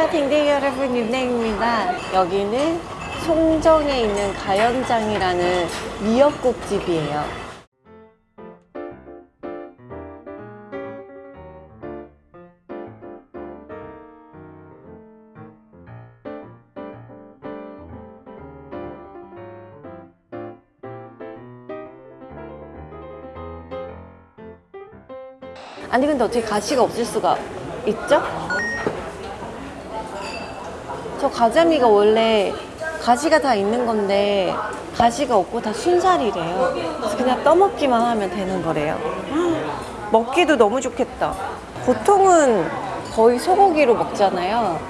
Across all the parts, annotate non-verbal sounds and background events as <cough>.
안녕하세요 댕댕이 여러분. 윤댕입니다. 여기는 송정에 있는 가연장이라는 미역국 집이에요. 아니 근데 어떻게 가시가 없을 수가 있죠? 저 가자미가 원래 가시가 다 있는 건데 가시가 없고 다 순살이래요. 그래서 그냥 떠먹기만 하면 되는 거래요. <gasps> 먹기도 너무 좋겠다. 보통은 거의 소고기로 먹잖아요.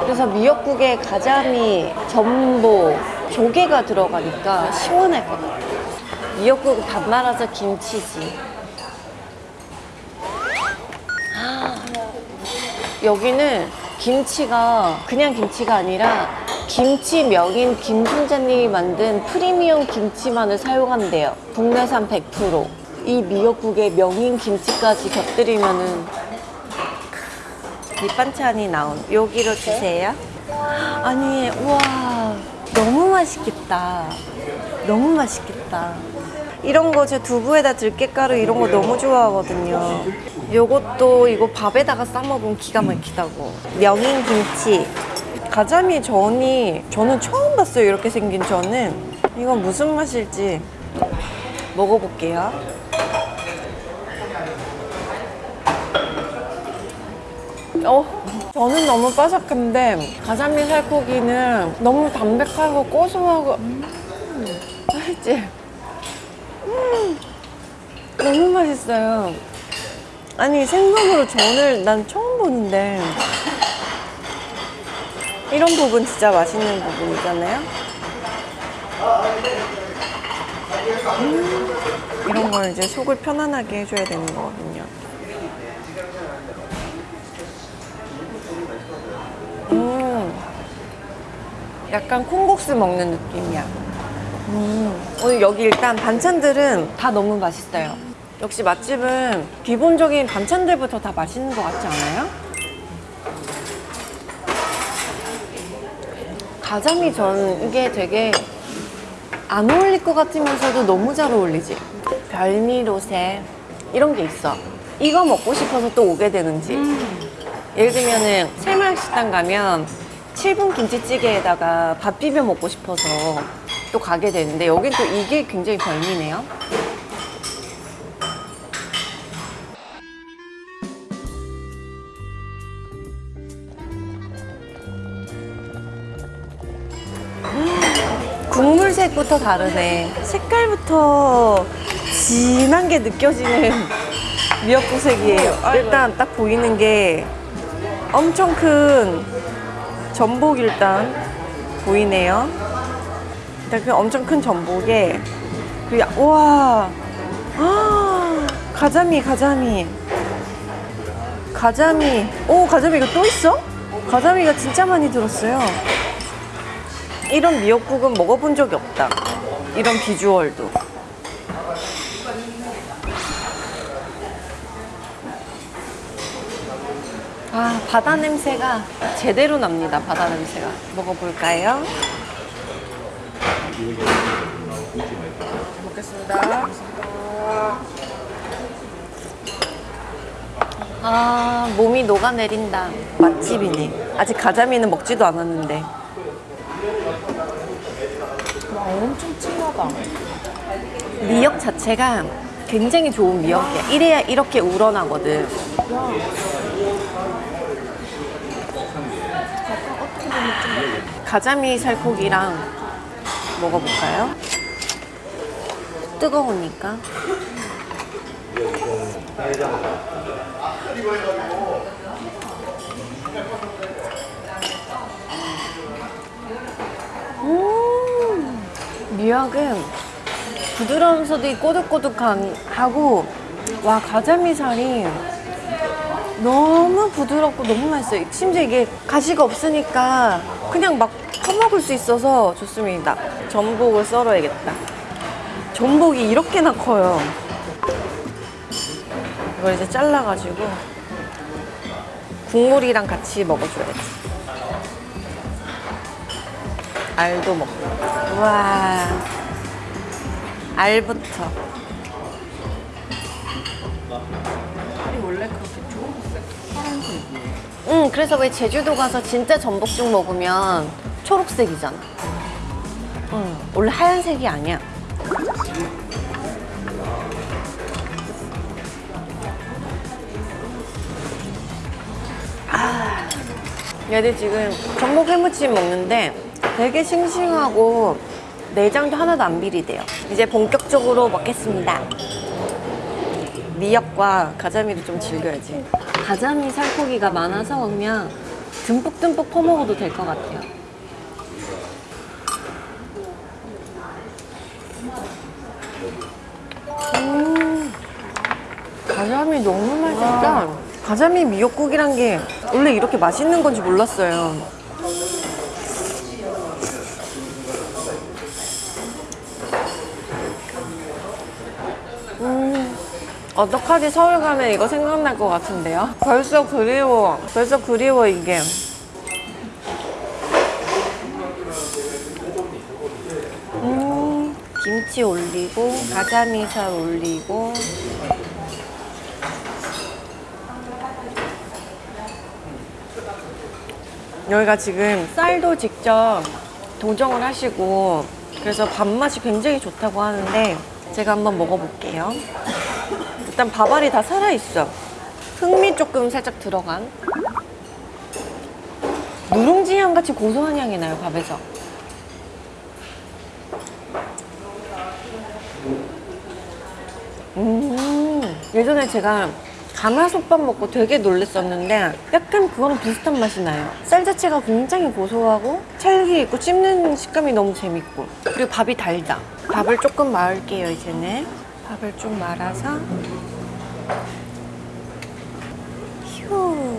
그래서 미역국에 가자미, 전복, 조개가 들어가니까 시원할 것 같아요. 미역국 밥 말아서 김치지. 여기는 김치가 그냥 김치가 아니라 김치 명인 김순자님이 만든 프리미엄 김치만을 사용한대요. 국내산 100%. 이 미역국에 명인 김치까지 곁들이면 은 밑반찬이 나온 여기로 주세요. 아니, 우와, 너무 맛있겠다. 너무 맛있겠다. 이런 거 제 두부에다 들깨가루 이런 거 너무 좋아하거든요. 요것도 이거 밥에다가 싸 먹으면 기가 막히다고. 명인 김치. 가자미 전이 저는 처음 봤어요. 이렇게 생긴 전은. 이건 무슨 맛일지 먹어볼게요. 어, 저는 너무 바삭한데 가자미 살코기는 너무 담백하고 고소하고 음, 맛있지? 음, 너무 맛있어요. 아니 생선으로 전을 난 처음 보는데 이런 부분 진짜 맛있는 부분이잖아요. 음, 이런 걸 이제 속을 편안하게 해줘야 되는 거거든요. 음, 약간 콩국수 먹는 느낌이야. 음, 오늘 여기 일단 반찬들은 다 너무 맛있어요. 역시 맛집은 기본적인 반찬들부터 다 맛있는 것 같지 않아요? 가자미 전 이게 되게 안 어울릴 것 같으면서도 너무 잘 어울리지? 별미로새 이런 게 있어. 이거 먹고 싶어서 또 오게 되는지. 예를 들면은 새마을식당 가면 7분 김치찌개에다가 밥 비벼 먹고 싶어서 또 가게 되는데 여긴 또 이게 굉장히 별미네요. 국물색부터 다르네. 색깔부터 진한 게 느껴지는 <laughs> 미역국색이에요. 일단 딱 보이는 게 엄청 큰 전복 일단 보이네요. 일단 그 엄청 큰 전복에 그 야- 우와 아, <gasps> 가자미 가자미 가자미 오 가자미가 또 있어? 가자미가 진짜 많이 들었어요. 이런 미역국은 먹어본 적이 없다. 이런 비주얼도. 아, 바다 냄새가 제대로 납니다. 바다 냄새가. 먹어볼까요? 먹겠습니다. 아, 몸이 녹아내린다. 맛집이네. 아직 가자미는 먹지도 않았는데. 와, 미역 자체가 굉장히 좋은 미역이야. 이래야 이렇게 우러나거든. 가자미 살코기랑 먹어볼까요? 뜨거우니까. 미역은 부드러우면서도 꼬득꼬득하고 와 가자미 살이 너무 부드럽고 너무 맛있어요. 심지어 이게 가시가 없으니까 그냥 막 퍼먹을 수 있어서 좋습니다. 전복을 썰어야겠다. 전복이 이렇게나 커요. 이걸 이제 잘라가지고 국물이랑 같이 먹어줘야지. 알도 먹고. 와. 알부터. 아니 원래 그렇게 초록색 파란색이에요. 응, 그래서 왜 제주도 가서 진짜 전복죽 먹으면 초록색이잖아. 응, 원래 하얀색이 아니야. 아, 얘들 지금 전복 해무침 먹는데 되게 싱싱하고 내장도 하나도 안 비리대요. 이제 본격적으로 먹겠습니다. 미역과 가자미를 좀 즐겨야지. 가자미 살코기가 많아서 그냥 듬뿍듬뿍 퍼먹어도 될 것 같아요. 음, 가자미 너무 맛있다. 가자미 미역국이란 게 원래 이렇게 맛있는 건지 몰랐어요. 어떡하지 서울 가면 이거 생각날 것 같은데요? 벌써 그리워. 벌써 그리워 이게. 음, 김치 올리고 가자미살 올리고 여기가 지금 쌀도 직접 도정을 하시고 그래서 밥맛이 굉장히 좋다고 하는데 제가 한번 먹어볼게요. 일단 밥알이 다 살아있어. 흑미 조금 살짝 들어간. 누룽지 향 같이 고소한 향이 나요, 밥에서. 음, 예전에 제가 가마솥밥 먹고 되게 놀랬었는데 약간 그거랑 비슷한 맛이 나요. 쌀 자체가 굉장히 고소하고 찰기 있고 씹는 식감이 너무 재밌고 그리고 밥이 달다. 밥을 조금 말을게요, 이제는. 밥을 좀 말아서 휴.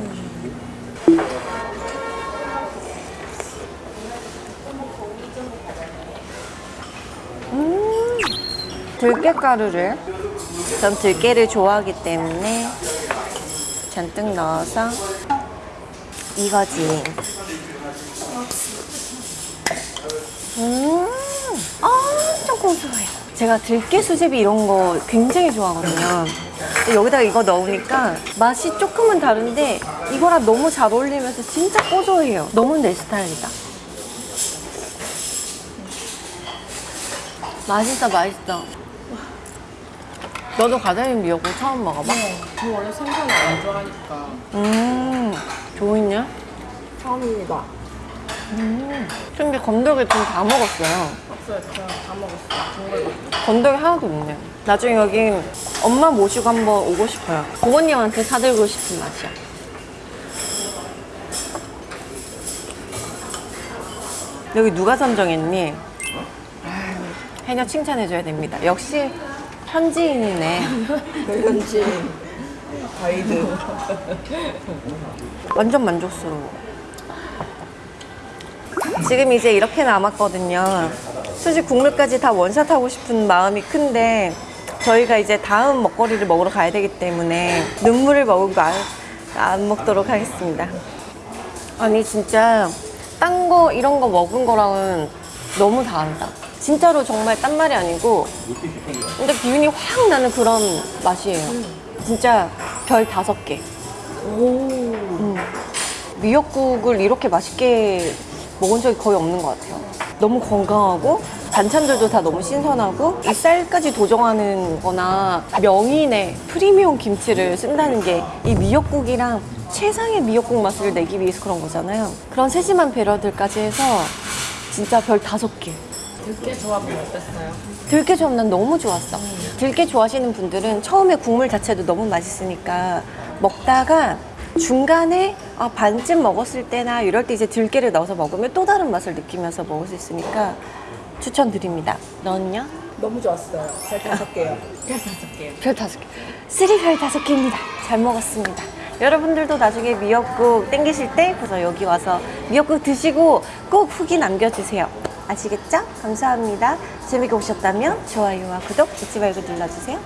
음, 들깨가루를 전 들깨를 좋아하기 때문에 잔뜩 넣어서 이거지. 제가 들깨 수제비 이런 거 굉장히 좋아하거든요. 근데 여기다가 이거 넣으니까 맛이 조금은 다른데 이거랑 너무 잘 어울리면서 진짜 고소해요. 너무 내 스타일이다. 맛있어, 맛있어. 너도 가자미 미역국 처음 먹어봐? 저 원래 생선을 안 좋아하니까 음, 좋으냐? 처음입니다. 음. 근데 건더기 좀 다 먹었어요. 없어요. 그냥 다 먹었어요. 건더기 하나도 없네. 나중에 여기 엄마 모시고 한번 오고 싶어요. 부모님한테 사들고 싶은 맛이야. 여기 누가 선정했니? 아유, 해녀 칭찬해줘야 됩니다. 역시 현지인이네. <laughs> 현지 가이드. <laughs> 완전 만족스러워. 지금 이제 이렇게 남았거든요. 수지 국물까지 다 원샷 하고 싶은 마음이 큰데 저희가 이제 다음 먹거리를 먹으러 가야 되기 때문에 눈물을 머금고 안, 안 먹도록 하겠습니다. 아니 진짜 딴 거 이런 거 먹은 거랑은 너무 다르다. 진짜로 정말 딴 말이 아니고 근데 기운이 확 나는 그런 맛이에요. 진짜 별 다섯 개. 음. 미역국을 이렇게 맛있게 먹은 적이 거의 없는 것 같아요. 너무 건강하고 반찬들도 다 너무 신선하고 이 쌀까지 도정하는 거나 명인의 프리미엄 김치를 쓴다는 게 이 미역국이랑 최상의 미역국 맛을 내기 위해서 그런 거잖아요. 그런 세심한 배려들까지 해서 진짜 별 다섯 개. 들깨 조합은 어땠어요? 들깨 조합 난 너무 좋았어. 들깨 좋아하시는 분들은 처음에 국물 자체도 너무 맛있으니까 먹다가 중간에 아, 반쯤 먹었을 때나 이럴 때 이제 들깨를 넣어서 먹으면 또 다른 맛을 느끼면서 먹을 수 있으니까 추천드립니다. 너는요? 너무 좋았어요. 잘 다섯 개요. 잘 다섯 개요. 별 다섯 개. 쓰리 별 다섯 개입니다. 잘 먹었습니다. 여러분들도 나중에 미역국 땡기실 때 그래서 여기 와서 미역국 드시고 꼭 후기 남겨주세요. 아시겠죠? 감사합니다. 재밌게 보셨다면 좋아요와 구독 잊지 말고 눌러주세요.